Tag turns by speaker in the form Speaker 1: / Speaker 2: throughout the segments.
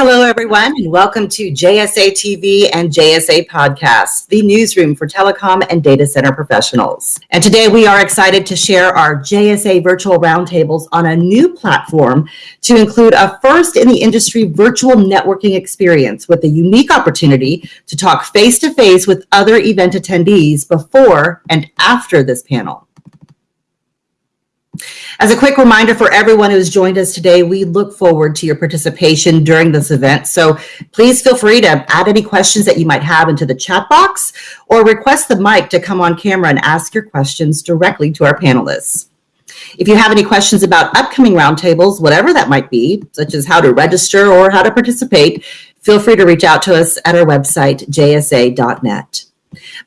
Speaker 1: Hello, everyone, and welcome to JSA TV and JSA Podcast, the newsroom for telecom and data center professionals. And today we are excited to share our JSA virtual roundtables on a new platform to include a first in the industry virtual networking experience with a unique opportunity to talk face to face with other event attendees before and after this panel. As a quick reminder for everyone who's joined us today, we look forward to your participation during this event. So please feel free to add any questions that you might have into the chat box or request the mic to come on camera and ask your questions directly to our panelists. If you have any questions about upcoming roundtables, whatever that might be, such as how to register or how to participate, feel free to reach out to us at our website, jsa.net.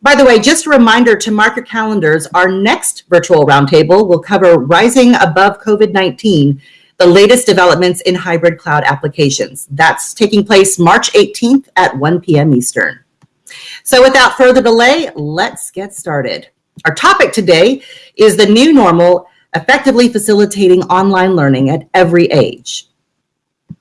Speaker 1: By the way, just a reminder to mark your calendars, our next virtual roundtable will cover rising above COVID-19, the latest developments in hybrid cloud applications. That's taking place March 18th at 1 p.m. Eastern. So without further delay, let's get started. Our topic today is the new normal, effectively facilitating online learning at every age.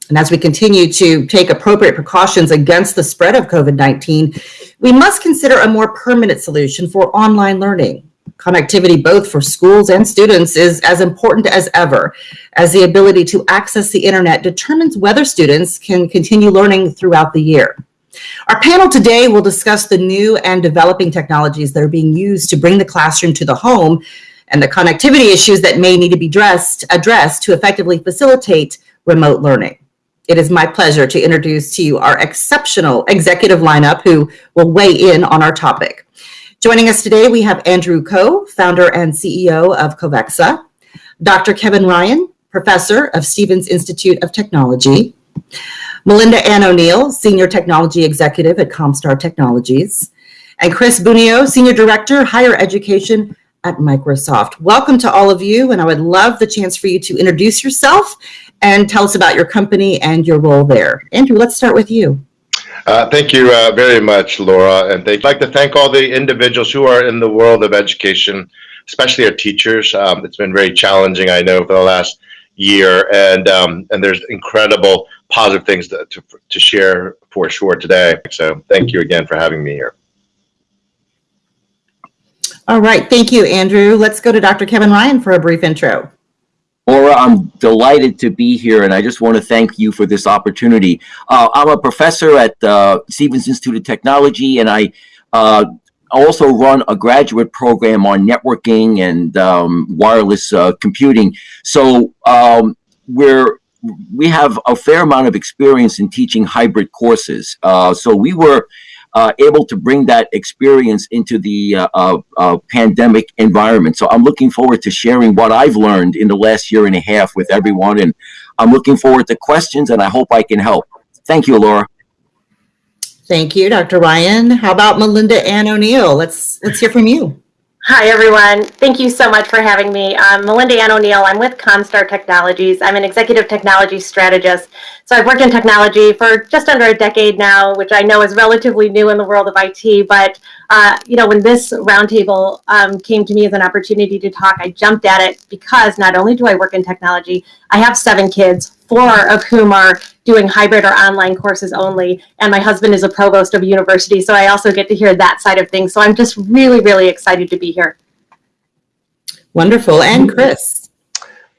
Speaker 1: And as we continue to take appropriate precautions against the spread of COVID-19, we must consider a more permanent solution for online learning. Connectivity both for schools and students is as important as ever, as the ability to access the internet determines whether students can continue learning throughout the year. Our panel today will discuss the new and developing technologies that are being used to bring the classroom to the home and the connectivity issues that may need to be addressed, addressed to effectively facilitate remote learning. It is my pleasure to introduce to you our exceptional executive lineup who will weigh in on our topic. Joining us today, we have Andrew Koh, founder and CEO of Covexa, Dr. Kevin Ryan, professor of Stevens Institute of Technology, Melinda Ann O'Neill, senior technology executive at Comstar Technologies, and Chris Bunio, senior director, higher education at Microsoft. Welcome to all of you, and I would love the chance for you to introduce yourself and tell us about your company and your role there. Andrew, let's start with you.
Speaker 2: Uh, thank you uh, very much, Laura, and I'd like to thank all the individuals who are in the world of education, especially our teachers. Um, it's been very challenging, I know, for the last year, and um, and there's incredible positive things to, to, to share for sure today. So thank you again for having me here.
Speaker 1: All right, thank you, Andrew. Let's go to Dr. Kevin Ryan for a brief intro.
Speaker 3: Laura, I'm delighted to be here, and I just want to thank you for this opportunity. Uh, I'm a professor at uh, Stevens Institute of Technology, and I uh, also run a graduate program on networking and um, wireless uh, computing. So um, we're we have a fair amount of experience in teaching hybrid courses. Uh, so we were uh, able to bring that experience into the uh, uh, uh, pandemic environment. So I'm looking forward to sharing what I've learned in the last year and a half with everyone. And I'm looking forward to questions and I hope I can help. Thank you, Laura.
Speaker 1: Thank you, Dr. Ryan. How about Melinda Ann O'Neill? Let's let's hear from you.
Speaker 4: Hi, everyone. Thank you so much for having me. I'm Melinda Ann O'Neill. I'm with Comstar Technologies. I'm an executive technology strategist. So I've worked in technology for just under a decade now, which I know is relatively new in the world of IT. But, uh, you know, when this roundtable um, came to me as an opportunity to talk, I jumped at it because not only do I work in technology, I have seven kids, four of whom are doing hybrid or online courses only. And my husband is a provost of a university, so I also get to hear that side of things. So I'm just really, really excited to be here.
Speaker 1: Wonderful. And Chris.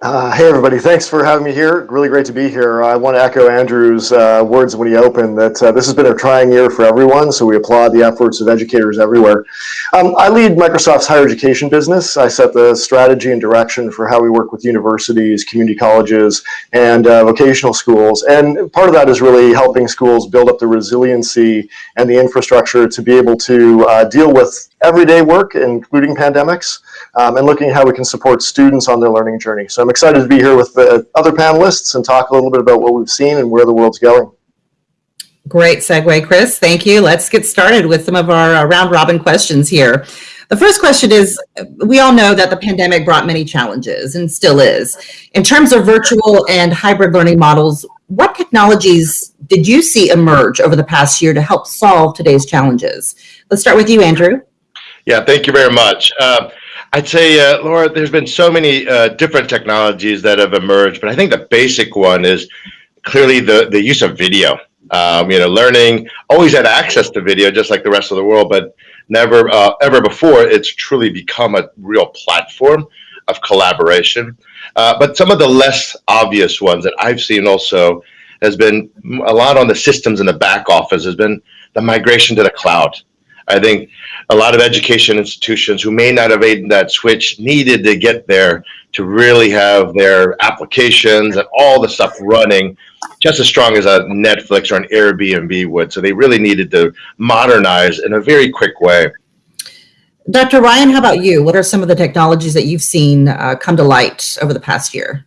Speaker 5: Uh, hey everybody, thanks for having me here. Really great to be here. I want to echo Andrew's uh, words when he opened that uh, this has been a trying year for everyone, so we applaud the efforts of educators everywhere. Um, I lead Microsoft's higher education business. I set the strategy and direction for how we work with universities, community colleges, and uh, vocational schools. And part of that is really helping schools build up the resiliency and the infrastructure to be able to uh, deal with everyday work, including pandemics, um, and looking at how we can support students on their learning journey. So I'm excited to be here with the other panelists and talk a little bit about what we've seen and where the world's going.
Speaker 1: Great segue, Chris. Thank you. Let's get started with some of our uh, round robin questions here. The first question is, we all know that the pandemic brought many challenges and still is. In terms of virtual and hybrid learning models, what technologies did you see emerge over the past year to help solve today's challenges? Let's start with you, Andrew.
Speaker 2: Yeah, thank you very much. Uh, I'd say, uh, Laura, there's been so many uh, different technologies that have emerged, but I think the basic one is clearly the, the use of video. Um, you know, learning always had access to video just like the rest of the world, but never uh, ever before it's truly become a real platform of collaboration. Uh, but some of the less obvious ones that I've seen also has been a lot on the systems in the back office has been the migration to the cloud. I think a lot of education institutions who may not have made that switch needed to get there to really have their applications and all the stuff running just as strong as a Netflix or an Airbnb would. So they really needed to modernize in a very quick way.
Speaker 1: Dr. Ryan, how about you? What are some of the technologies that you've seen uh, come to light over the past year?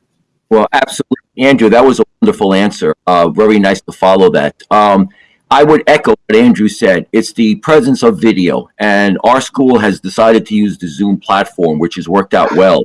Speaker 3: Well, absolutely. Andrew, that was a wonderful answer. Uh, very nice to follow that. Um, I would echo what Andrew said. It's the presence of video, and our school has decided to use the Zoom platform, which has worked out well.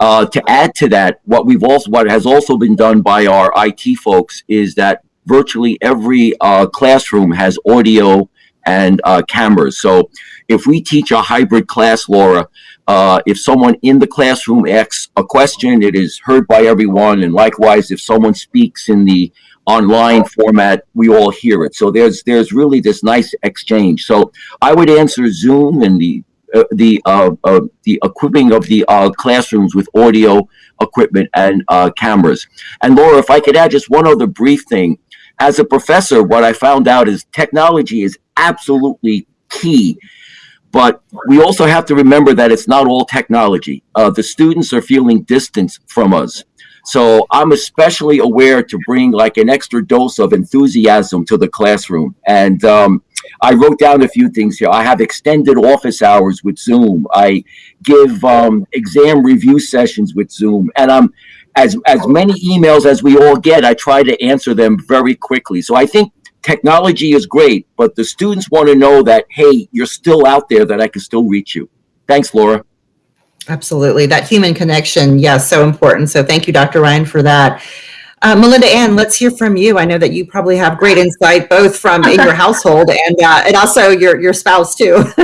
Speaker 3: Uh, to add to that, what we've also what has also been done by our IT folks is that virtually every uh, classroom has audio and uh, cameras. So if we teach a hybrid class, Laura, uh, if someone in the classroom asks a question, it is heard by everyone. And likewise, if someone speaks in the online format, we all hear it. So there's there's really this nice exchange. So I would answer Zoom and the uh, the uh, uh, the equipping of the uh, classrooms with audio equipment and uh, cameras. And Laura, if I could add just one other brief thing, as a professor, what I found out is technology is absolutely key. But we also have to remember that it's not all technology. Uh, the students are feeling distance from us. So I'm especially aware to bring like an extra dose of enthusiasm to the classroom. And um, I wrote down a few things here. I have extended office hours with Zoom. I give um, exam review sessions with Zoom. And I'm as as many emails as we all get, I try to answer them very quickly. So I think technology is great, but the students want to know that, hey, you're still out there, that I can still reach you. Thanks, Laura.
Speaker 1: Absolutely. That human connection, yes, so important. So thank you, Dr. Ryan, for that. Uh, Melinda Ann, let's hear from you. I know that you probably have great insight, both from in your household and uh, and also your your spouse too.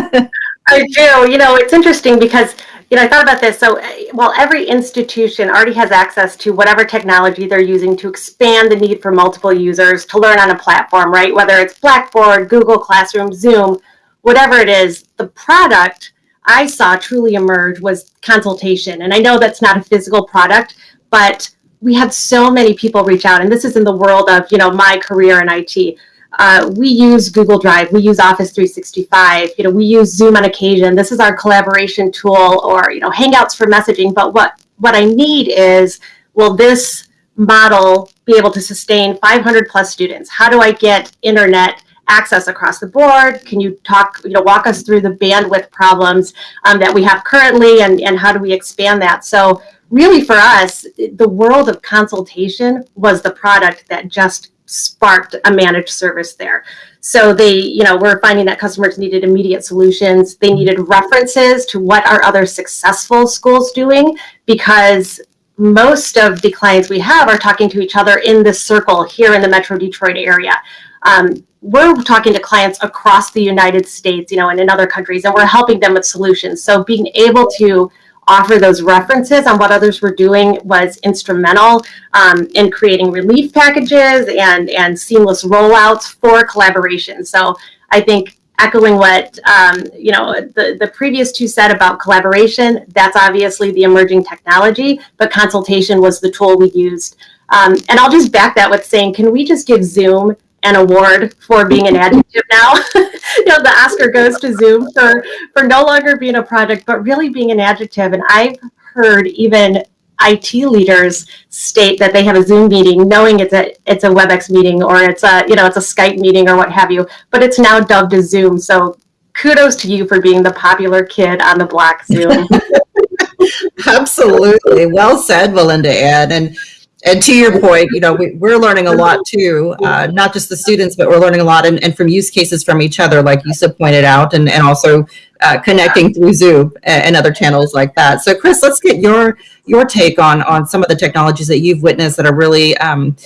Speaker 4: I do. You know, it's interesting because you know I thought about this. So, uh, while every institution already has access to whatever technology they're using to expand the need for multiple users to learn on a platform, right? Whether it's Blackboard, Google Classroom, Zoom, whatever it is, the product I saw truly emerge was consultation. And I know that's not a physical product, but we had so many people reach out, and this is in the world of you know my career in IT. Uh, we use Google Drive, we use Office 365, you know, we use Zoom on occasion. This is our collaboration tool, or you know, Hangouts for messaging. But what what I need is, will this model be able to sustain 500 plus students? How do I get internet access across the board? Can you talk, you know, walk us through the bandwidth problems um, that we have currently and, and how do we expand that? So really for us, the world of consultation was the product that just sparked a managed service there. So they, you know, we're finding that customers needed immediate solutions. They needed references to what are other successful schools doing because most of the clients we have are talking to each other in this circle here in the Metro Detroit area. Um, we're talking to clients across the United States, you know, and in other countries, and we're helping them with solutions. So being able to offer those references on what others were doing was instrumental um, in creating relief packages and, and seamless rollouts for collaboration. So I think echoing what um, you know the, the previous two said about collaboration, that's obviously the emerging technology, but consultation was the tool we used. Um, and I'll just back that with saying, can we just give Zoom an award for being an adjective now. you know, the Oscar goes to Zoom for for no longer being a project, but really being an adjective. And I've heard even IT leaders state that they have a Zoom meeting, knowing it's a it's a WebEx meeting or it's a you know it's a Skype meeting or what have you, but it's now dubbed as Zoom. So kudos to you for being the popular kid on the block Zoom.
Speaker 1: Absolutely, well said, Melinda Ann. And and to your point, you know, we, we're learning a lot too, uh, not just the students, but we're learning a lot and, and from use cases from each other, like Yusuf pointed out, and, and also uh, connecting through Zoom and, and other channels like that. So Chris, let's get your your take on on some of the technologies that you've witnessed that are really um,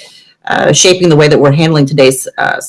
Speaker 1: uh, shaping the way that we're handling today's uh,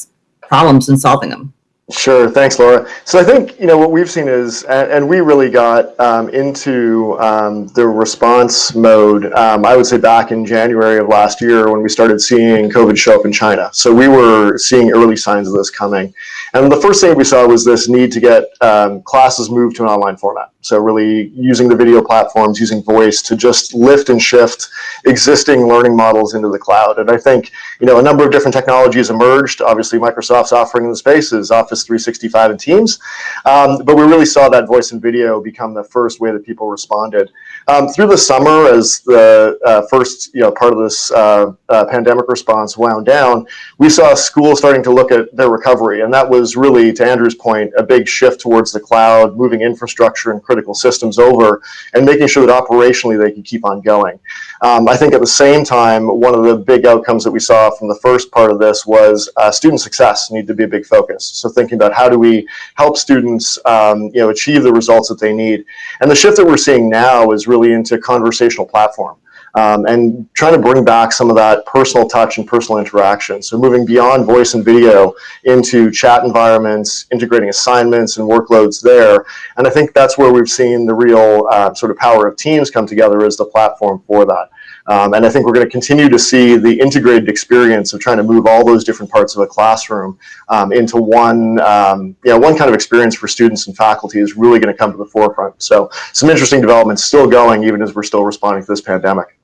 Speaker 1: problems and solving them.
Speaker 5: Sure. Thanks, Laura. So I think, you know, what we've seen is, and, and we really got um, into um, the response mode, um, I would say back in January of last year when we started seeing COVID show up in China. So we were seeing early signs of this coming. And the first thing we saw was this need to get um, classes moved to an online format. So really using the video platforms, using voice to just lift and shift existing learning models into the cloud. And I think, you know, a number of different technologies emerged. Obviously, Microsoft's offering in the space is Office 365 and Teams. Um, but we really saw that voice and video become the first way that people responded. Um, through the summer, as the uh, first, you know, part of this uh, uh, pandemic response wound down, we saw schools starting to look at their recovery. And that was really, to Andrew's point, a big shift towards the cloud, moving infrastructure and critical systems over, and making sure that operationally they could keep on going. Um, I think at the same time, one of the big outcomes that we saw from the first part of this was uh, student success need to be a big focus. So thinking about how do we help students, um, you know, achieve the results that they need. And the shift that we're seeing now is really into conversational platform. Um, and trying to bring back some of that personal touch and personal interaction. So moving beyond voice and video into chat environments, integrating assignments and workloads there. And I think that's where we've seen the real uh, sort of power of Teams come together as the platform for that. Um, and I think we're going to continue to see the integrated experience of trying to move all those different parts of a classroom um, into one, um, you know, one kind of experience for students and faculty is really going to come to the forefront. So some interesting developments still going even as we're still responding to this pandemic.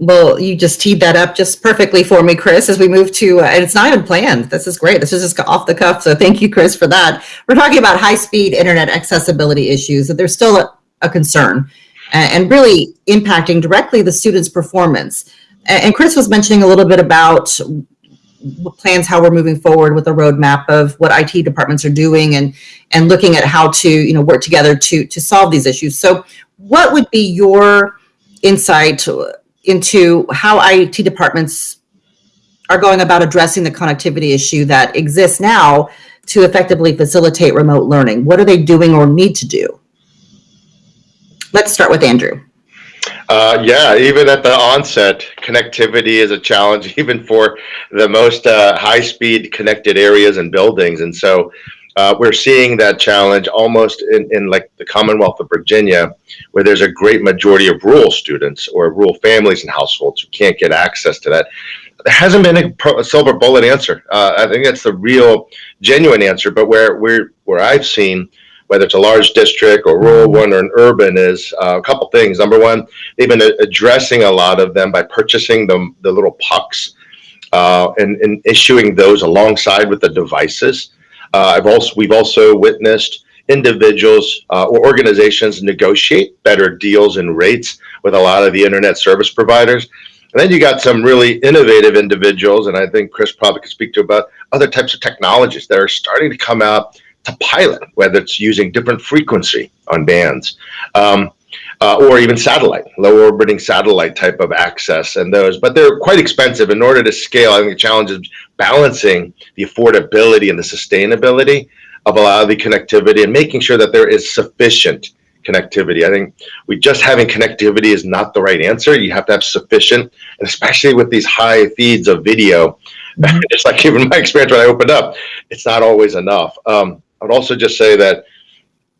Speaker 1: Well, you just teed that up just perfectly for me, Chris, as we move to, uh, and it's not even planned. This is great. This is just off the cuff. So thank you, Chris, for that. We're talking about high-speed internet accessibility issues, that there's still a, a concern and really impacting directly the students' performance. And Chris was mentioning a little bit about plans, how we're moving forward with a roadmap of what IT departments are doing and, and looking at how to, you know, work together to, to solve these issues. So what would be your insight into how IT departments are going about addressing the connectivity issue that exists now to effectively facilitate remote learning? What are they doing or need to do? Let's start with Andrew.
Speaker 2: Uh, yeah, even at the onset, connectivity is a challenge, even for the most uh, high-speed connected areas and buildings. And so uh, we're seeing that challenge almost in, in like the Commonwealth of Virginia, where there's a great majority of rural students or rural families and households who can't get access to that. There hasn't been a, silver bullet answer. Uh, I think that's the real, genuine answer. But where where where I've seen whether it's a large district or rural one or an urban, is uh, a couple things. Number one, they've been addressing a lot of them by purchasing the, the little pucks uh, and, and issuing those alongside with the devices. Uh, I've also we've also witnessed individuals uh, or organizations negotiate better deals and rates with a lot of the internet service providers. And then you got some really innovative individuals, and I think Chris probably could speak to about other types of technologies that are starting to come out to pilot, whether it's using different frequency on bands. Um, uh, or even satellite, low orbiting satellite type of access and those, but they're quite expensive in order to scale. I think the challenge is balancing the affordability and the sustainability of a lot of the connectivity and making sure that there is sufficient connectivity. I think we just having connectivity is not the right answer. You have to have sufficient, and especially with these high feeds of video, just like even my experience when I opened up, it's not always enough. Um, I would also just say that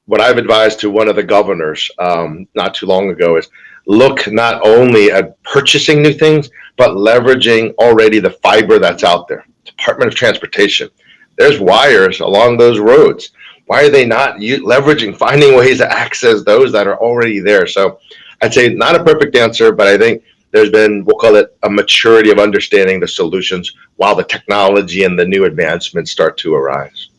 Speaker 2: what I've advised to one of the governors um, not too long ago is look not only at purchasing new things, but leveraging already the fiber that's out there. Department of Transportation, there's wires along those roads. Why are they not leveraging, finding ways to access those that are already there? So I'd say not a perfect answer, but I think there's been, we'll call it a maturity of understanding the solutions while the technology and the new advancements start to arise.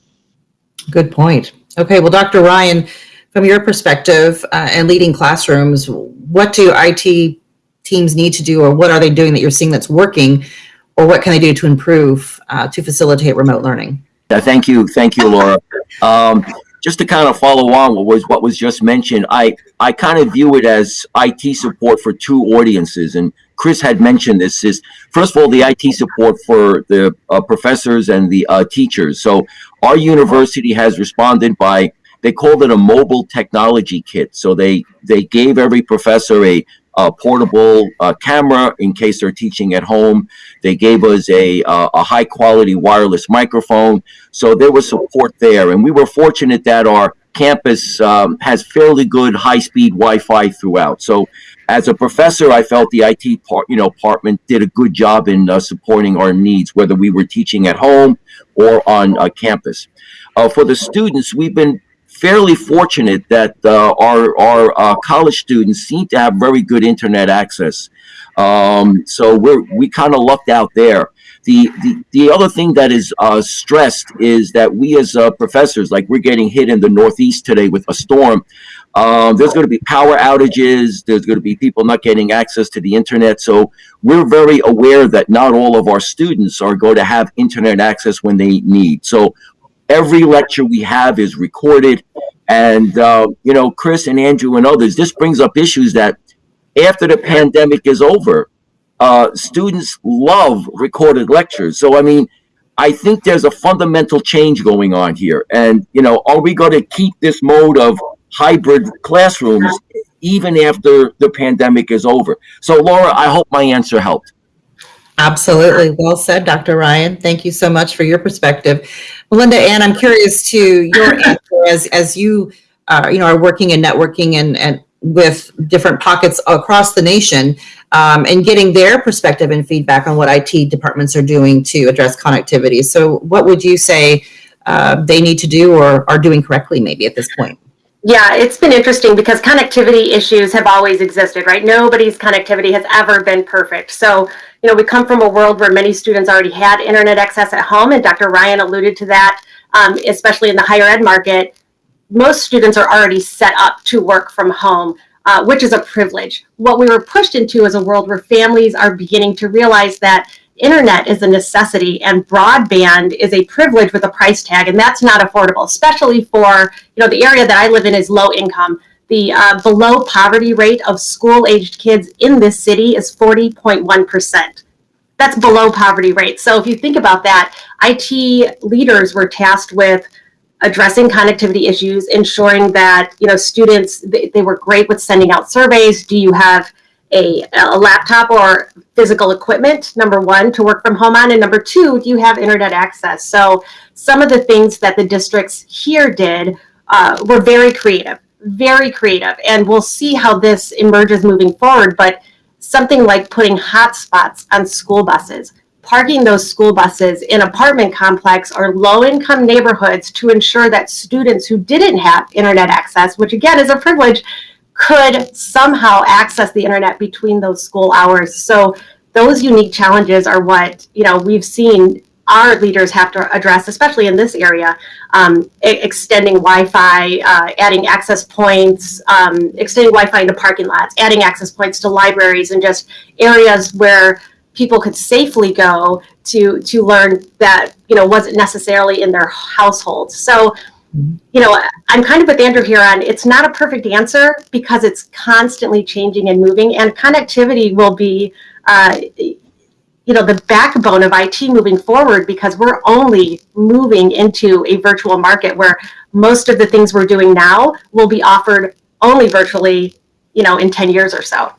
Speaker 1: Good point. Okay, well, Dr. Ryan, from your perspective uh, and leading classrooms, what do IT teams need to do, or what are they doing that you're seeing that's working, or what can they do to improve uh, to facilitate remote learning?
Speaker 3: Uh, Thank you, thank you, Laura. Um, just to kind of follow on what was, what was just mentioned, I, I kind of view it as IT support for two audiences, and Chris had mentioned this, is, first of all, the IT support for the uh, professors and the uh, teachers. So our university has responded by they called it a mobile technology kit. So they they gave every professor a, a portable uh, camera in case they're teaching at home. They gave us a uh, a high quality wireless microphone. So there was support there, and we were fortunate that our campus um, has fairly good high speed Wi-Fi throughout. So as a professor, I felt the IT part, you know, department did a good job in uh, supporting our needs, whether we were teaching at home or on uh, campus. Uh, for the students, we've been fairly fortunate that uh, our our uh, college students seem to have very good internet access. Um, so we're we kind of lucked out there. The, the the other thing that is uh, stressed is that we as uh, professors, like we're getting hit in the Northeast today with a storm. Um, there's going to be power outages. There's going to be people not getting access to the internet. So we're very aware that not all of our students are going to have internet access when they need. So every lecture we have is recorded. And, uh, you know, Chris and Andrew and others, this brings up issues that after the pandemic is over, uh, students love recorded lectures. So, I mean, I think there's a fundamental change going on here. And, you know, are we going to keep this mode of hybrid classrooms even after the pandemic is over? So, Laura, I hope my answer helped.
Speaker 1: Absolutely. Well said, Dr. Ryan. Thank you so much for your perspective. Melinda Ann, I'm curious to your answer as, as you, uh, you know, are working and networking and, and with different pockets across the nation um, and getting their perspective and feedback on what IT departments are doing to address connectivity. So what would you say uh, they need to do or are doing correctly maybe at this point?
Speaker 4: Yeah, it's been interesting because connectivity issues have always existed, right? Nobody's connectivity has ever been perfect. So, you know, we come from a world where many students already had internet access at home, and Dr. Ryan alluded to that, um, especially in the higher ed market. Most students are already set up to work from home, uh, which is a privilege. What we were pushed into is a world where families are beginning to realize that internet is a necessity and broadband is a privilege with a price tag and that's not affordable especially for you know the area that i live in is low income. The uh, below poverty rate of school aged kids in this city is 40.1% that's below poverty rate. So if you think about that it leaders were tasked with addressing connectivity issues ensuring that you know students they, they were great with sending out surveys. Do you have a, a laptop or physical equipment, number one, to work from home on, and number two, do you have internet access? So some of the things that the districts here did uh, were very creative, very creative, and we'll see how this emerges moving forward, but something like putting hotspots on school buses, parking those school buses in apartment complex or low-income neighborhoods to ensure that students who didn't have internet access, which again is a privilege, could somehow access the internet between those school hours. So those unique challenges are what you know we've seen our leaders have to address, especially in this area, um, extending Wi-Fi, uh, adding access points, um, extending Wi-Fi into parking lots, adding access points to libraries, and just areas where people could safely go to to learn that you know wasn't necessarily in their household. So you know, I'm kind of with Andrew here on it's not a perfect answer because it's constantly changing and moving, and connectivity will be, uh, you know, the backbone of IT moving forward because we're only moving into a virtual market where most of the things we're doing now will be offered only virtually, you know, in 10 years or so.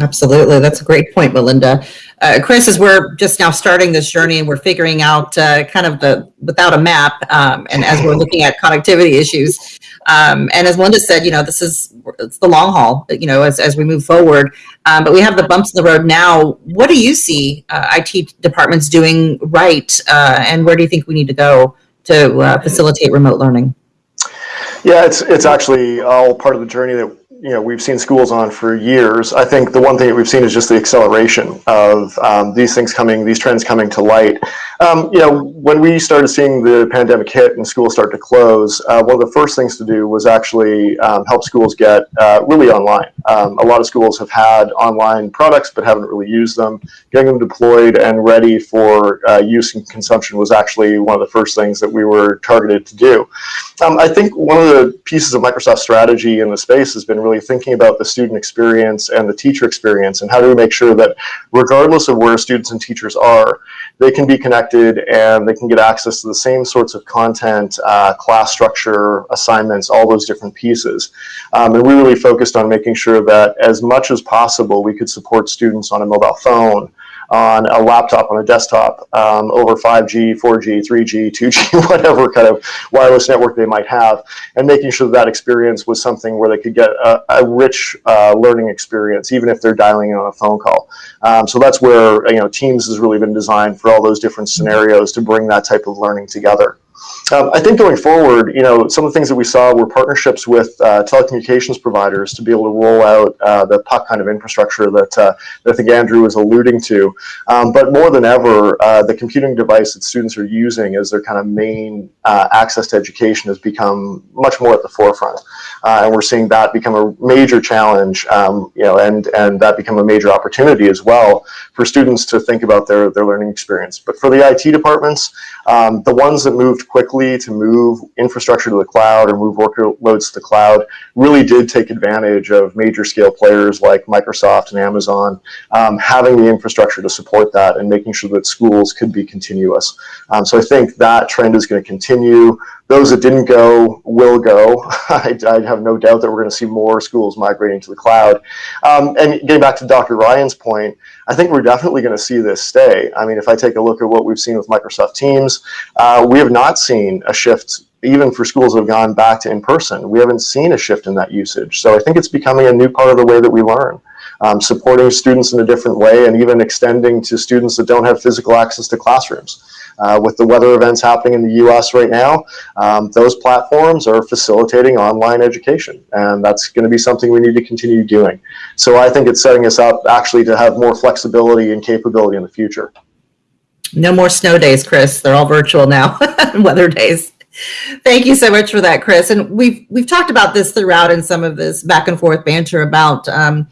Speaker 1: Absolutely. That's a great point, Melinda. Uh, Chris, as we're just now starting this journey and we're figuring out uh, kind of the without a map, um, and as we're looking at connectivity issues, um, and as Melinda said, you know, this is it's the long haul, you know, as, as we move forward. Um, but we have the bumps in the road now. What do you see uh, IT departments doing right, uh, and where do you think we need to go to uh, facilitate remote learning?
Speaker 5: Yeah, it's it's actually all part of the journey that you know we've seen schools on for years. I think the one thing that we've seen is just the acceleration of um, these things coming, these trends coming to light. Um, you know, when we started seeing the pandemic hit and schools start to close, uh, one of the first things to do was actually um, help schools get uh, really online. Um, a lot of schools have had online products but haven't really used them. Getting them deployed and ready for uh, use and consumption was actually one of the first things that we were targeted to do. Um, I think one of the pieces of Microsoft strategy in the space has been really thinking about the student experience and the teacher experience and how do we make sure that regardless of where students and teachers are, they can be connected and they can get access to the same sorts of content, uh, class structure, assignments, all those different pieces. Um, and we really focused on making sure that as much as possible, we could support students on a mobile phone, on a laptop, on a desktop, um, over 5G, 4G, 3G, 2G, whatever kind of wireless network they might have, and making sure that, that experience was something where they could get a, a rich uh, learning experience, even if they're dialing in on a phone call. Um, so that's where you know Teams has really been designed for all those different scenarios to bring that type of learning together. Um, I think going forward, you know, some of the things that we saw were partnerships with uh, telecommunications providers to be able to roll out uh, the puck kind of infrastructure that, uh, that I think Andrew was alluding to. Um, but more than ever, uh, the computing device that students are using as their kind of main uh, access to education has become much more at the forefront. Uh, and we're seeing that become a major challenge, um, you know, and, and that become a major opportunity as well for students to think about their, their learning experience. But for the IT departments, um, the ones that moved quickly to move infrastructure to the cloud or move workloads to the cloud really did take advantage of major scale players like Microsoft and Amazon um, having the infrastructure to support that and making sure that schools could be continuous. Um, so I think that trend is going to continue. Those that didn't go will go. I, I, have no doubt that we're going to see more schools migrating to the cloud. Um, and getting back to Dr. Ryan's point, I think we're definitely going to see this stay. I mean, if I take a look at what we've seen with Microsoft Teams, uh, we have not seen a shift even for schools that have gone back to in-person. We haven't seen a shift in that usage. So I think it's becoming a new part of the way that we learn. Um, supporting students in a different way and even extending to students that don't have physical access to classrooms. Uh, with the weather events happening in the US right now, um, those platforms are facilitating online education. And that's going to be something we need to continue doing. So I think it's setting us up actually to have more flexibility and capability in the future.
Speaker 1: No more snow days, Chris. They're all virtual now, weather days. Thank you so much for that, Chris. And we've we've talked about this throughout in some of this back and forth banter about um,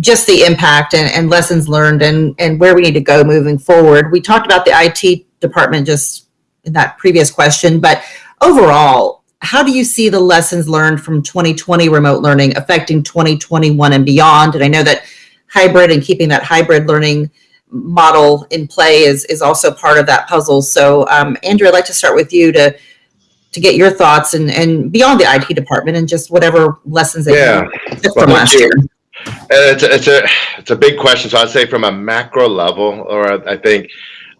Speaker 1: just the impact and, and, lessons learned and, and where we need to go moving forward. We talked about the IT department just in that previous question, but overall, how do you see the lessons learned from 2020 remote learning affecting 2021 and beyond? And I know that hybrid and keeping that hybrid learning model in play is, is also part of that puzzle. So um, Andrew, I'd like to start with you to to get your thoughts and, and beyond the IT department and just whatever lessons that
Speaker 2: yeah.
Speaker 1: you took well, from last
Speaker 2: you.
Speaker 1: year.
Speaker 2: It's a, it's a it's a big question. So I'd say from a macro level, or I think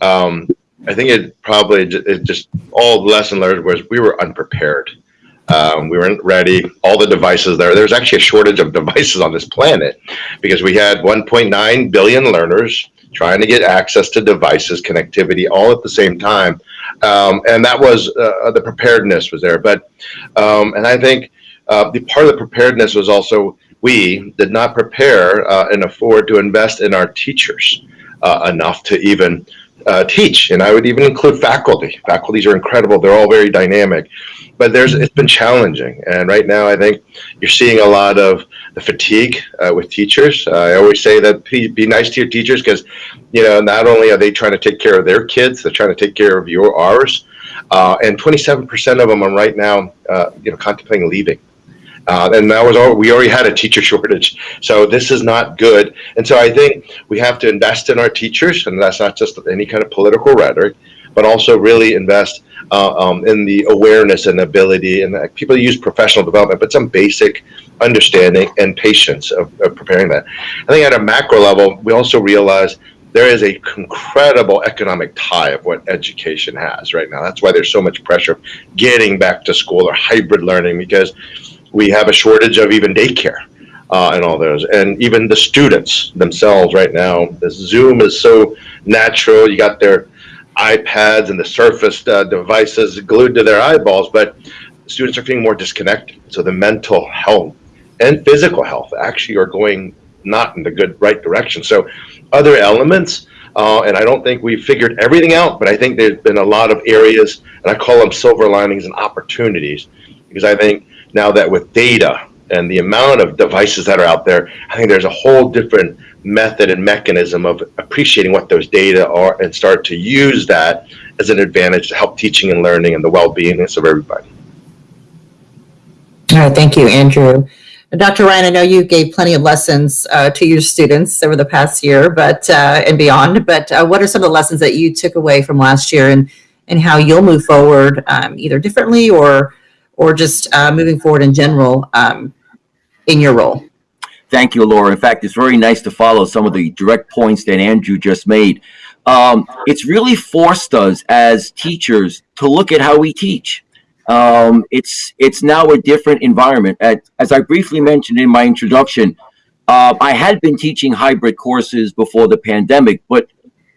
Speaker 2: um, I think it probably it just all the lesson learned was we were unprepared. Um, we weren't ready. All the devices there. There's actually a shortage of devices on this planet because we had 1.9 billion learners trying to get access to devices, connectivity, all at the same time, um, and that was uh, the preparedness was there. But um, and I think uh, the part of the preparedness was also we did not prepare uh, and afford to invest in our teachers uh, enough to even uh, teach. And I would even include faculty. Faculties are incredible. They're all very dynamic, but there's it's been challenging. And right now, I think you're seeing a lot of the fatigue uh, with teachers. Uh, I always say that be, be nice to your teachers because, you know, not only are they trying to take care of their kids, they're trying to take care of your ours. Uh, and 27% of them are right now, uh, you know, contemplating leaving. Uh, and that was all we already had a teacher shortage. So this is not good. And so i think we have to invest in our teachers and that's not just any kind of political rhetoric but also really invest uh, um, in the awareness and ability and people use professional development but some basic understanding and patience of, of preparing that. I think at a macro level we also realize there is a incredible economic tie of what education has right now. That's why there's so much pressure getting back to school or hybrid learning because we have a shortage of even daycare uh, and all those, and even the students themselves right now. The Zoom is so natural. You got their iPads and the Surface uh, devices glued to their eyeballs, but students are feeling more disconnected. So the mental health and physical health actually are going not in the good right direction. So other elements. Uh, and I don't think we've figured everything out, but I think there's been a lot of areas, and I call them silver linings and opportunities, because I think now that with data and the amount of devices that are out there, I think there's a whole different method and mechanism of appreciating what those data are and start to use that as an advantage to help teaching and learning and the well-beingness of everybody.
Speaker 1: All right, thank you, Andrew. Dr. Ryan, I know you gave plenty of lessons uh, to your students over the past year, but uh, and beyond. But uh, what are some of the lessons that you took away from last year, and and how you'll move forward, um, either differently or or just uh, moving forward in general um, in your role?
Speaker 3: Thank you, Laura. In fact, it's very nice to follow some of the direct points that Andrew just made. Um, it's really forced us as teachers to look at how we teach. Um, it's it's now a different environment. As, as I briefly mentioned in my introduction, uh, I had been teaching hybrid courses before the pandemic, but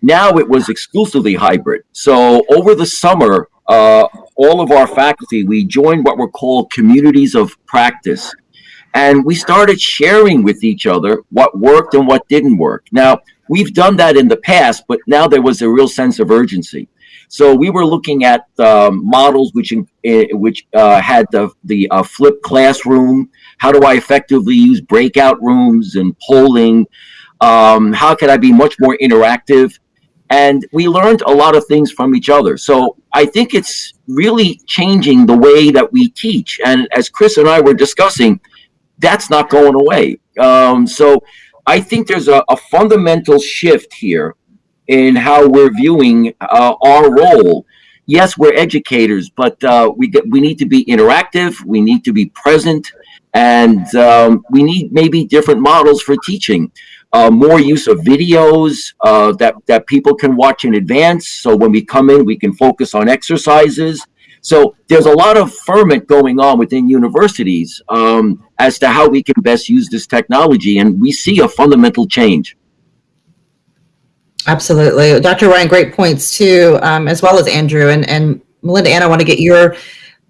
Speaker 3: now it was exclusively hybrid. So over the summer, uh, all of our faculty we joined what were called communities of practice and we started sharing with each other what worked and what didn't work. Now, we've done that in the past, but now there was a real sense of urgency. So we were looking at um, models which eh, which uh, had the the uh, flipped classroom. How do I effectively use breakout rooms and polling? Um, how can I be much more interactive? And we learned a lot of things from each other. So I think it's really changing the way that we teach. And as Chris and I were discussing, that's not going away. Um, so I think there's a, a, fundamental shift here in how we're viewing uh, our role. Yes, we're educators, but uh, we get, we need to be interactive. We need to be present, and um, we need maybe different models for teaching. Uh, more use of videos uh, that that people can watch in advance. So when we come in, we can focus on exercises. So there's a lot of ferment going on within universities um, as to how we can best use this technology, and we see a fundamental change.
Speaker 1: Absolutely. Dr. Ryan, great points too, um, as well as Andrew. And, and Melinda Ann, I want to get your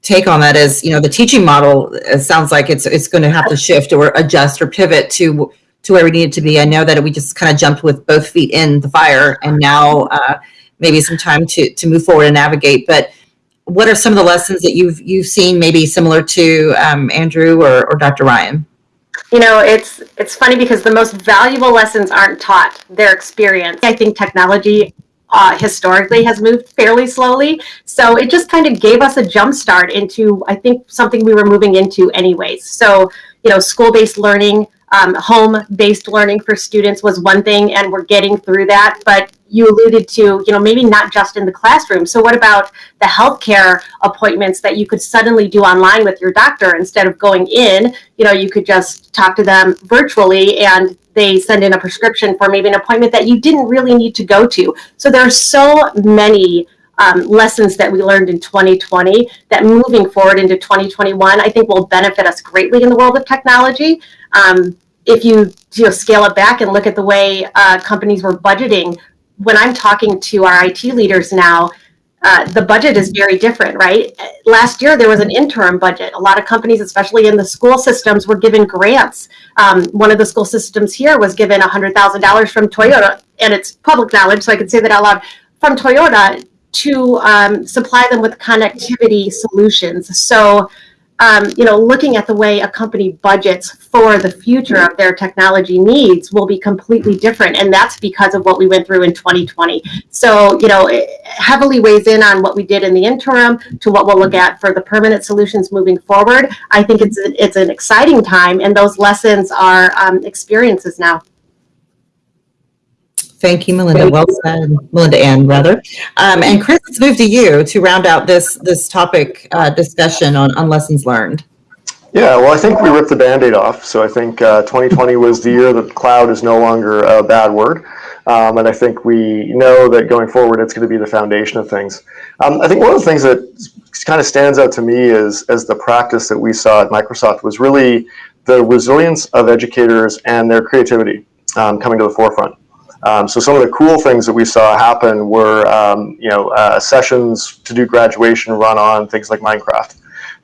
Speaker 1: take on that as, you know, the teaching model sounds like it's it's going to have to shift or adjust or pivot to to where we needed to be. I know that we just kind of jumped with both feet in the fire and now uh, maybe some time to, to move forward and navigate. But what are some of the lessons that you've you've seen maybe similar to um, Andrew or, or Dr. Ryan?
Speaker 4: You know, it's it's funny because the most valuable lessons aren't taught; they're experienced. I think technology uh, historically has moved fairly slowly, so it just kind of gave us a jump start into I think something we were moving into anyways. So you know, school-based learning, um, home-based learning for students was one thing, and we're getting through that. But you alluded to, you know, maybe not just in the classroom. So what about the healthcare appointments that you could suddenly do online with your doctor instead of going in? You know, you could just talk to them virtually and they send in a prescription for maybe an appointment that you didn't really need to go to. So there are so many um, lessons that we learned in 2020 that moving forward into 2021, I think will benefit us greatly in the world of technology. Um, if you, you know, scale it back and look at the way uh, companies were budgeting when I'm talking to our IT leaders now, uh, the budget is very different, right? Last year, there was an interim budget. A lot of companies, especially in the school systems, were given grants. Um, one of the school systems here was given $100,000 from Toyota, and it's public knowledge, so I can say that out loud, from Toyota to um, supply them with connectivity solutions. So um, you know, looking at the way a company budgets for the future of their technology needs will be completely different. And that's because of what we went through in 2020. So, you know, it heavily weighs in on what we did in the interim to what we'll look at for the permanent solutions moving forward. I think it's, it's an exciting time and those lessons are um, experiences now.
Speaker 1: Thank you, Melinda. Well said, Melinda Ann, rather. Um, and Chris, let's move to you to round out this this topic uh, discussion on, on lessons learned.
Speaker 5: Yeah, well, I think we ripped the band-aid off. So I think uh, 2020 was the year that cloud is no longer a bad word. Um, and I think we know that going forward, it's going to be the foundation of things. Um, I think one of the things that kind of stands out to me is as the practice that we saw at Microsoft was really the resilience of educators and their creativity um, coming to the forefront. Um, so some of the cool things that we saw happen were, um, you know, uh, sessions to do graduation run on things like Minecraft.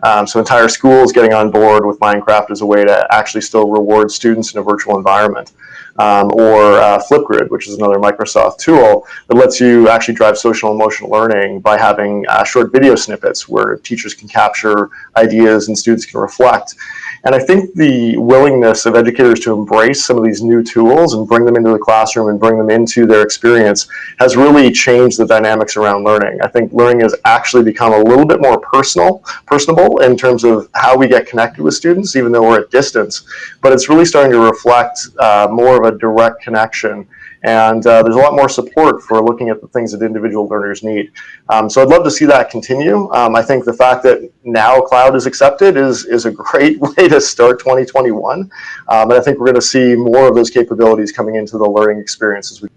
Speaker 5: Um, so entire schools getting on board with Minecraft as a way to actually still reward students in a virtual environment. Um, or uh, Flipgrid, which is another Microsoft tool that lets you actually drive social emotional learning by having uh, short video snippets where teachers can capture ideas and students can reflect. And I think the willingness of educators to embrace some of these new tools and bring them into the classroom and bring them into their experience has really changed the dynamics around learning. I think learning has actually become a little bit more personal, personable in terms of how we get connected with students, even though we're at distance. But it's really starting to reflect uh, more of a direct connection and uh, there's a lot more support for looking at the things that individual learners need. Um, so I'd love to see that continue. Um, I think the fact that now cloud is accepted is, is a great way to start 2021. Um, and I think we're going to see more of those capabilities coming into the learning experience as we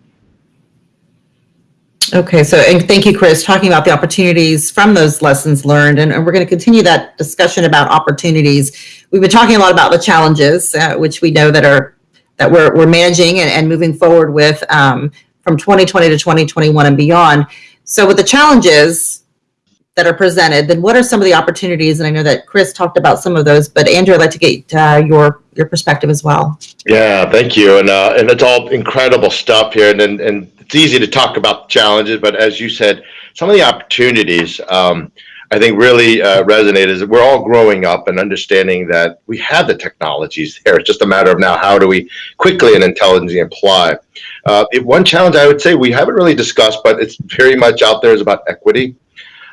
Speaker 1: Okay, so, and thank you, Chris, talking about the opportunities from those lessons learned, and, and we're going to continue that discussion about opportunities. We've been talking a lot about the challenges, uh, which we know that are, that we're, we're managing and, and moving forward with um, from 2020 to 2021 and beyond. So with the challenges that are presented, then what are some of the opportunities? And I know that Chris talked about some of those, but Andrew, I'd like to get uh, your, your perspective as well.
Speaker 2: Yeah, thank you. And uh, and it's all incredible stuff here. And, and and it's easy to talk about challenges, but as you said, some of the opportunities um, I think really uh, resonate is that we're all growing up and understanding that we have the technologies there. It's just a matter of now how do we quickly and intelligently apply. Uh, it- one challenge I would say we haven't really discussed, but it's very much out there is about equity.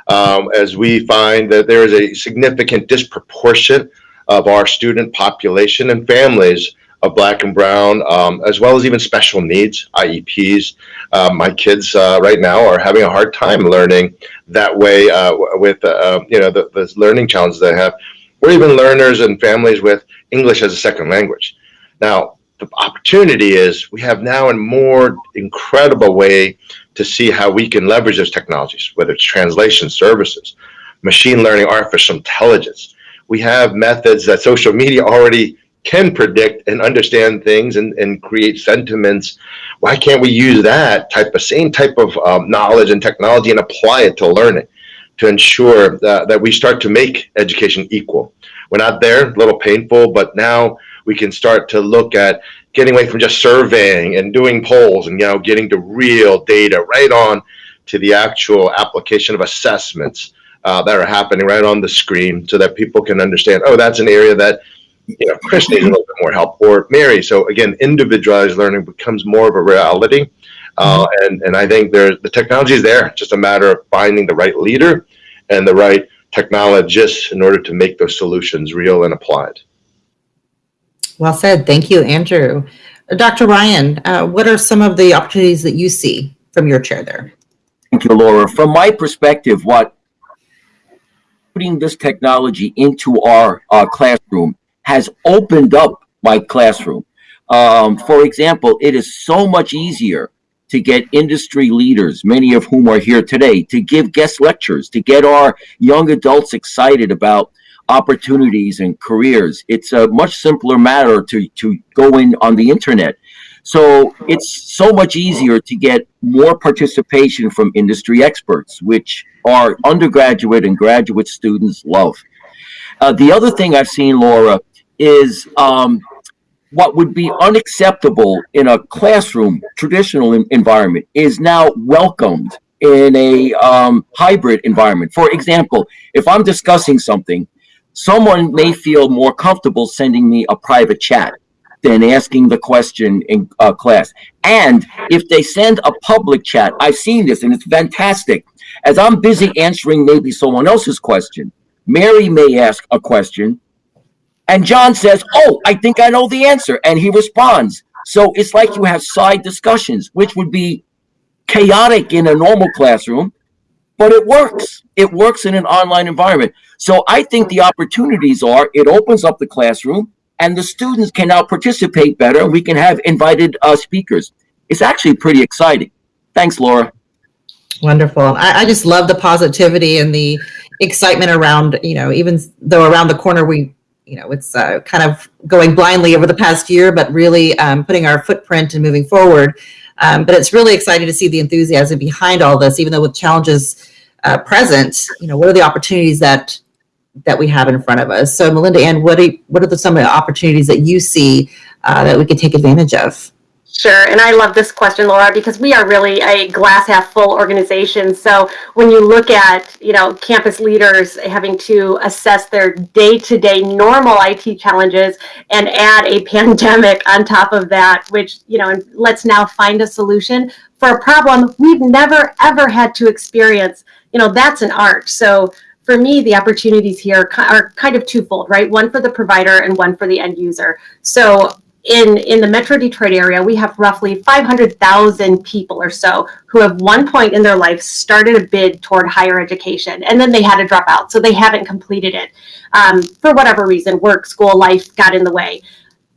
Speaker 2: Um, as we find that there is a significant disproportion of our student population and families of black and brown, um, as well as even special needs, IEPs. Uh, my kids uh, right now are having a hard time learning that way uh, with uh, you know the, the learning challenges they have, or even learners and families with English as a second language. Now, the opportunity is we have now a more incredible way to see how we can leverage those technologies, whether it's translation services, machine learning, artificial intelligence. We have methods that social media already can predict and understand things and, and create sentiments. Why can't we use that type of same type of um, knowledge and technology and apply it to learning to ensure that, that we start to make education equal? We're not there, a little painful, but now we can start to look at getting away from just surveying and doing polls and you know getting to real data right on to the actual application of assessments uh, that are happening right on the screen so that people can understand oh that's an area that you know chris needs a little bit more help or mary so again individualized learning becomes more of a reality uh, and and i think there's the technology is there it's just a matter of finding the right leader and the right technologists in order to make those solutions real and applied
Speaker 1: Well said. Thank you, Andrew. Uh, Dr. Ryan, uh, what are some of the opportunities that you see from your chair there?
Speaker 3: Thank you, Laura. From my perspective, what putting this technology into our uh, classroom has opened up my classroom. Um, for example, it is so much easier to get industry leaders, many of whom are here today, to give guest lectures, to get our young adults excited about opportunities and careers. It's a much simpler matter to, to go in on the internet. So it's so much easier to get more participation from industry experts, which our undergraduate and graduate students love. Uh, the other thing I've seen, Laura, is um, what would be unacceptable in a classroom, traditional en- environment, is now welcomed in a um, hybrid environment. For example, if I'm discussing something, someone may feel more comfortable sending me a private chat than asking the question in uh, class. And if they send a public chat, I've seen this and it's fantastic. As I'm busy answering maybe someone else's question, Mary may ask a question, and John says, Oh, I think I know the answer. And he responds. So it's like you have side discussions, which would be chaotic in a normal classroom, but it works. It works in an online environment. So I think the opportunities are it opens up the classroom and the students can now participate better. We can have invited uh, speakers. It's actually pretty exciting. Thanks, Laura.
Speaker 1: Wonderful. I, I just love the positivity and the excitement around, you know, even though around the corner we, you know, it's uh, kind of going blindly over the past year, but really um, putting our footprint and moving forward. Um, but it's really exciting to see the enthusiasm behind all this, even though with challenges uh, present, you know, what are the opportunities that that we have in front of us? So, Melinda Ann, what are what are the, some of the opportunities that you see uh, that we can take advantage of?
Speaker 4: Sure, and I love this question, Laura, because we are really a glass half full organization. So when you look at, you know, campus leaders having to assess their day-to-day normal IT challenges and add a pandemic on top of that, which, you know, and let's now find a solution for a problem we've never ever had to experience. You know, that's an art. So for me, the opportunities here are kind of twofold, right? One for the provider and one for the end user. So in in the metro detroit area we have roughly 500000 people or so who have one point in their life started a bid toward higher education and then they had to drop out so they haven't completed it. Um, for whatever reason work school life got in the way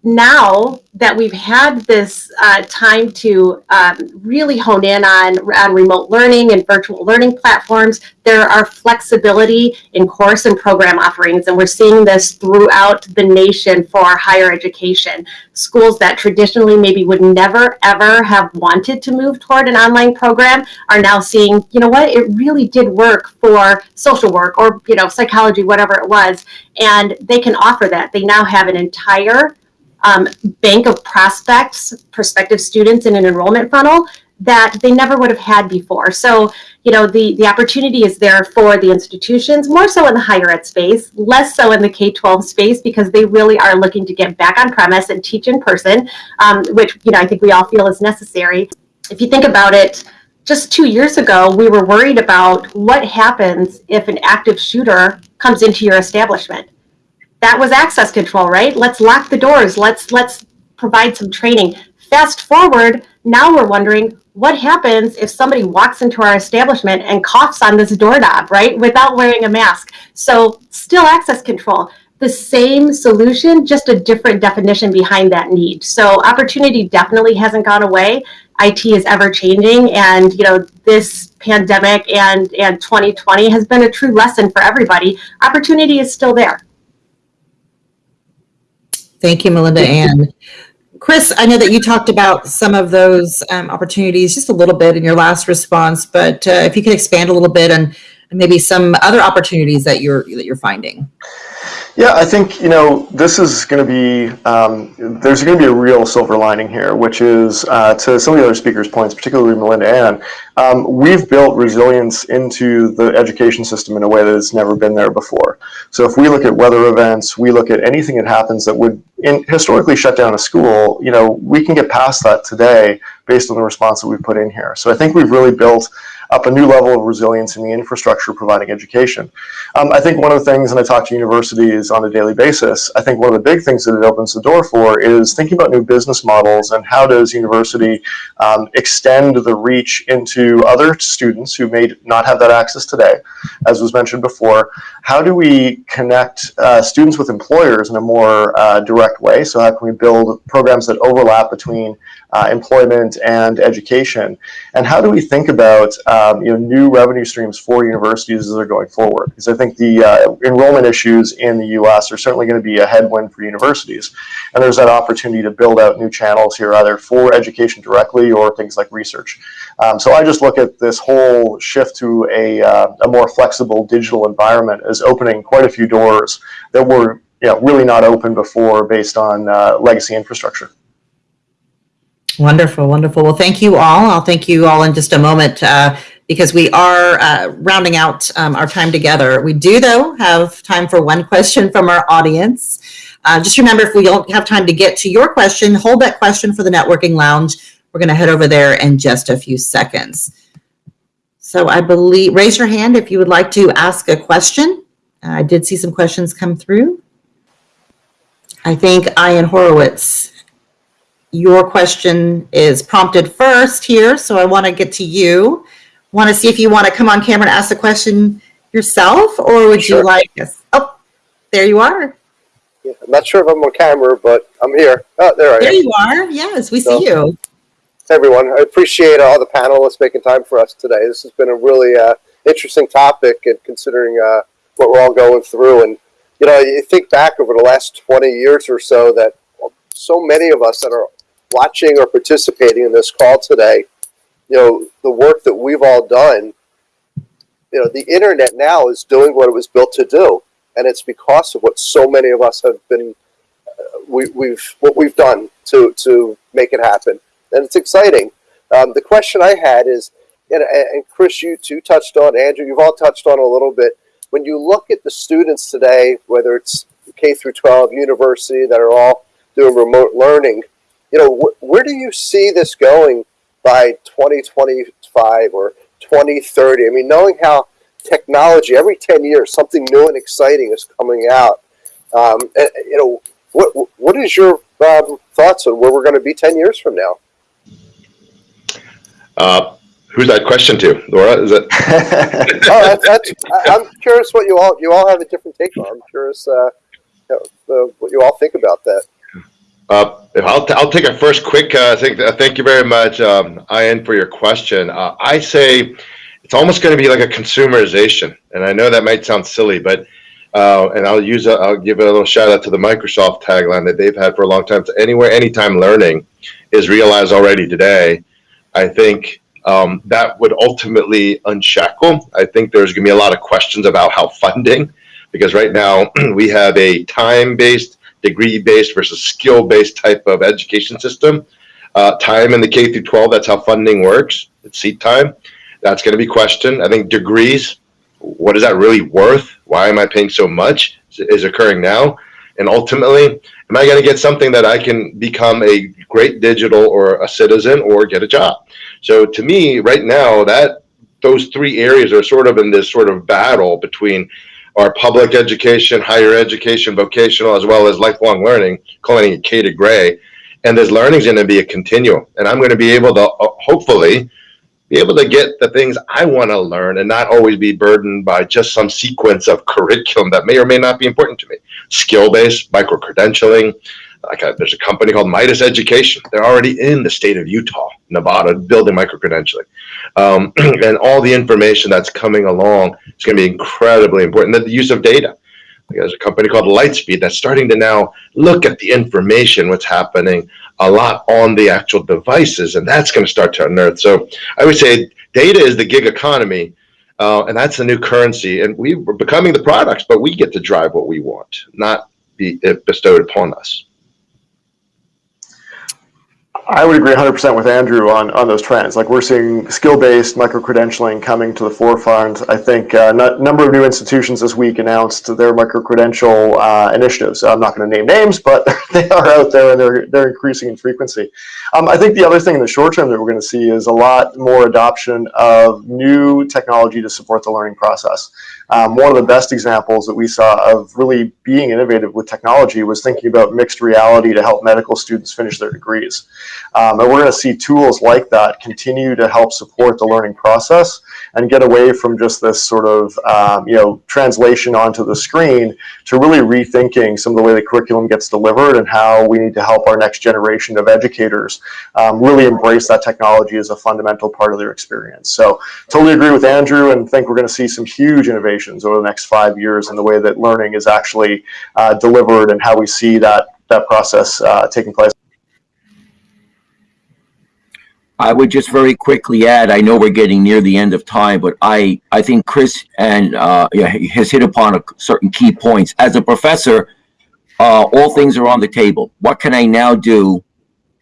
Speaker 4: now that we've had this uh, time to um, really hone in on, on remote learning and virtual learning platforms, there are flexibility in course and program offerings, and we're seeing this throughout the nation for higher education. Schools that traditionally maybe would never ever have wanted to move toward an online program are now seeing, you know what, it really did work for social work or you know psychology, whatever it was, and they can offer that. They now have an entire um, bank of prospects, prospective students in an enrollment funnel that they never would have had before. So, you know, the, the opportunity is there for the institutions, more so in the higher ed space, less so in the K-12 space, because they really are looking to get back on premise and teach in person, um, which, you know, I think we all feel is necessary. If you think about it, just two years ago, we were worried about what happens if an active shooter comes into your establishment that was access control, right? Let's lock the doors. Let's let's provide some training. Fast forward, now we're wondering what happens if somebody walks into our establishment and coughs on this doorknob, right, without wearing a mask. So still access control. The same solution, just a different definition behind that need. So opportunity definitely hasn't gone away. IT is ever changing, and you know this pandemic and and 2020 has been a true lesson for everybody. Opportunity is still there.
Speaker 1: Thank you, Melinda Ann. Chris, I know that you talked about some of those um, opportunities just a little bit in your last response, but uh, if you could expand a little bit on maybe some other opportunities that you're that you're finding.
Speaker 5: Yeah, I think you know this is going to be um, there's going to be a real silver lining here, which is uh, to some of the other speakers' points, particularly Melinda Ann. Um, we've built resilience into the education system in a way that has never been there before. So if we look at weather events, we look at anything that happens that would in, historically shut down a school. You know, we can get past that today based on the response that we've put in here. So I think we've really built up a new level of resilience in the infrastructure providing education. Um, I think one of the things, and I talk to universities on a daily basis, I think one of the big things that it opens the door for is thinking about new business models and how does university um, extend the reach into other students who may not have that access today, as was mentioned before. How do we connect uh, students with employers in a more uh, direct way? So how can we build programs that overlap between uh, employment and education? And how do we think about um, you know new revenue streams for universities as they're going forward? Because I think the uh, enrollment issues in the U.S. are certainly going to be a headwind for universities, and there's that opportunity to build out new channels here, either for education directly or things like research. Um, so I just look at this whole shift to a, uh, a more flexible digital environment as opening quite a few doors that were you know, really not open before based on uh, legacy infrastructure.
Speaker 1: Wonderful, wonderful. Well, thank you all. I'll thank you all in just a moment uh, because we are uh, rounding out um, our time together. We do, though, have time for one question from our audience. Uh, just remember, if we don't have time to get to your question, hold that question for the networking lounge. We're going to head over there in just a few seconds. So I believe, raise your hand if you would like to ask a question. Uh, I did see some questions come through. I think Ian Horowitz your question is prompted first here, so I want to get to you. Want to see if you want to come on camera and ask the question yourself, or would
Speaker 6: Sure.
Speaker 1: you like us? Oh, there you are.
Speaker 6: Yeah, I'm not sure if I'm on camera, but I'm here. Oh, there I
Speaker 1: There
Speaker 6: am.
Speaker 1: you are. Yes, we see you.
Speaker 6: Everyone. I appreciate all the panelists making time for us today. This has been a really uh, interesting topic, and considering uh, what we're all going through, and you know, you think back over the last 20 years or so that so many of us that are watching or participating in this call today, you know, the work that we've all done, you know, the internet now is doing what it was built to do, and it's because of what so many of us have been, uh, we, we've what we've done to to make it happen. And it's exciting. Um, the question I had is, and, and Chris, you too touched on, Andrew, you've all touched on a little bit. When you look at the students today, whether it's K through 12, university, that are all doing remote learning, you know, wh- where do you see this going by 2025 or 2030? I mean, knowing how technology every 10 years, something new and exciting is coming out. Um, and, you know, what what is your um, thoughts on where we're going to be 10 years from now?
Speaker 2: Uh, who's that question to, Laura? Is it?
Speaker 6: oh, that's, that's, I'm curious what you all you all have a different take on. I'm curious uh, you know, uh, what you all think about that.
Speaker 2: Uh, I'll, I'll take a first quick, uh, thank, uh, thank you very much, um, Ian, for your question. Uh, I say it's almost going to be like a consumerization. And I know that might sound silly, but, uh, and I'll use, a, I'll give a little shout out to the Microsoft tagline that they've had for a long time. So anywhere, anytime learning is realized already today. I think um, that would ultimately unshackle. I think there's going to be a lot of questions about how funding, because right now we have a time-based degree-based versus skill-based type of education system. Uh, time in the K through 12, that's how funding works. It's seat time. That's going to be questioned. I think degrees, what is that really worth? Why am I paying so much? Is, is occurring now. And ultimately, am I going to get something that I can become a great digital or a citizen or get a job? So to me, right now, that those three areas are sort of in this sort of battle between our public education, higher education, vocational, as well as lifelong learning, calling it K to gray. And this learning is going to be a continuum. And I'm going to be able to uh, hopefully be able to get the things I want to learn and not always be burdened by just some sequence of curriculum that may or may not be important to me. Skill based, micro credentialing. Like a, there's a company called Midas Education. They're already in the state of Utah, Nevada, building micro credentialing. Um, and all the information that's coming along is going to be incredibly important. The use of data. There's a company called Lightspeed that's starting to now look at the information, what's happening a lot on the actual devices, and that's going to start to unearth. So I would say data is the gig economy, uh, and that's the new currency. And we, we're becoming the products, but we get to drive what we want, not be bestowed upon us.
Speaker 5: I would agree 100% with Andrew on, on those trends. Like we're seeing skill-based micro-credentialing coming to the forefront. I think a uh, number of new institutions this week announced their micro-credential uh, initiatives. I'm not going to name names, but they are out there and they're, they're increasing in frequency. Um, I think the other thing in the short term that we're going to see is a lot more adoption of new technology to support the learning process. Um, one of the best examples that we saw of really being innovative with technology was thinking about mixed reality to help medical students finish their degrees. Um, and we're going to see tools like that continue to help support the learning process and get away from just this sort of um, you know translation onto the screen to really rethinking some of the way the curriculum gets delivered and how we need to help our next generation of educators um, really embrace that technology as a fundamental part of their experience. So totally agree with Andrew and think we're going to see some huge over the next five years in the way that learning is actually uh, delivered and how we see that that process uh, taking place.
Speaker 3: I would just very quickly add, I know we're getting near the end of time, but I, I think Chris and, uh, has hit upon a certain key points. As a professor, uh, all things are on the table. What can I now do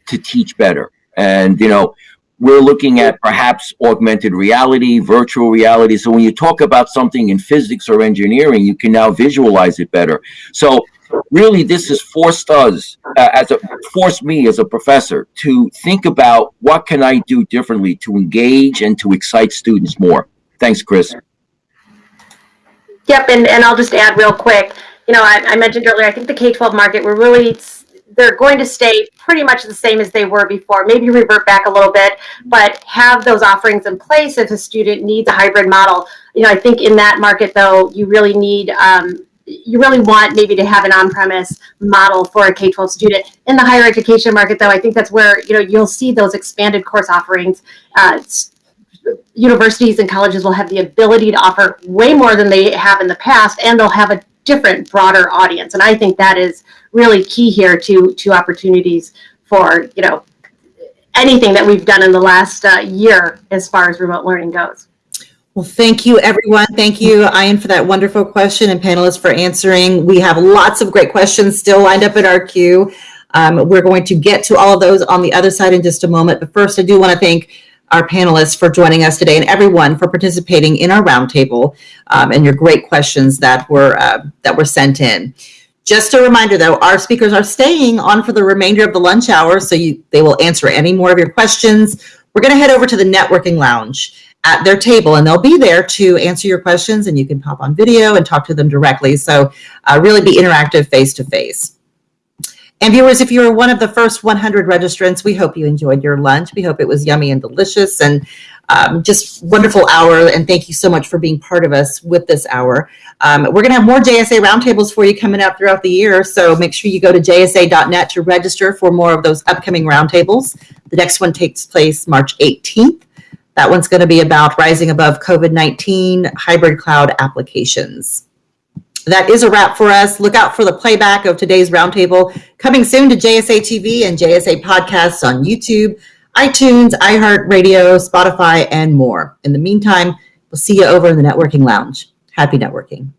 Speaker 3: to teach better? And, you know, we're looking at perhaps augmented reality, virtual reality. So when you talk about something in physics or engineering, you can now visualize it better. So really this has forced us uh, as a forced me as a professor to think about what can I do differently to engage and to excite students more. Thanks, Chris.
Speaker 4: Yep, and, and I'll just add real quick, you know, I, I mentioned earlier, I think the K-12 market, we're really, they're going to stay pretty much the same as they were before, maybe revert back a little bit, but have those offerings in place if a student needs a hybrid model. You know, I think in that market though, you really need, um, you really want maybe to have an on-premise model for a K-12 student. In the higher education market, though, I think that's where you know you'll see those expanded course offerings. Uh, universities and colleges will have the ability to offer way more than they have in the past, and they'll have a different, broader audience. And I think that is really key here to to opportunities for you know anything that we've done in the last uh, year as far as remote learning goes.
Speaker 1: Well, thank you, everyone. Thank you, Ian, for that wonderful question and panelists for answering. We have lots of great questions still lined up in our queue. Um, we're going to get to all of those on the other side in just a moment. But first, I do want to thank our panelists for joining us today and everyone for participating in our roundtable um, and your great questions that were uh, that were sent in. Just a reminder, though, our speakers are staying on for the remainder of the lunch hour, so you they will answer any more of your questions. We're going to head over to the networking lounge at their table, and they'll be there to answer your questions, and you can pop on video and talk to them directly. So, uh, really be interactive face to face. And viewers, if you were one of the first 100 registrants, we hope you enjoyed your lunch. We hope it was yummy and delicious and um, just wonderful hour. And thank you so much for being part of us with this hour. Um, we're going to have more JSA roundtables for you coming up throughout the year. So make sure you go to jsa.net to register for more of those upcoming roundtables. The next one takes place March 18th. That one's going to be about rising above COVID 19 hybrid cloud applications that is a wrap for us. Look out for the playback of today's roundtable coming soon to JSA TV and JSA podcasts on YouTube, iTunes, iHeartRadio, Spotify, and more. In the meantime, we'll see you over in the networking lounge. Happy networking.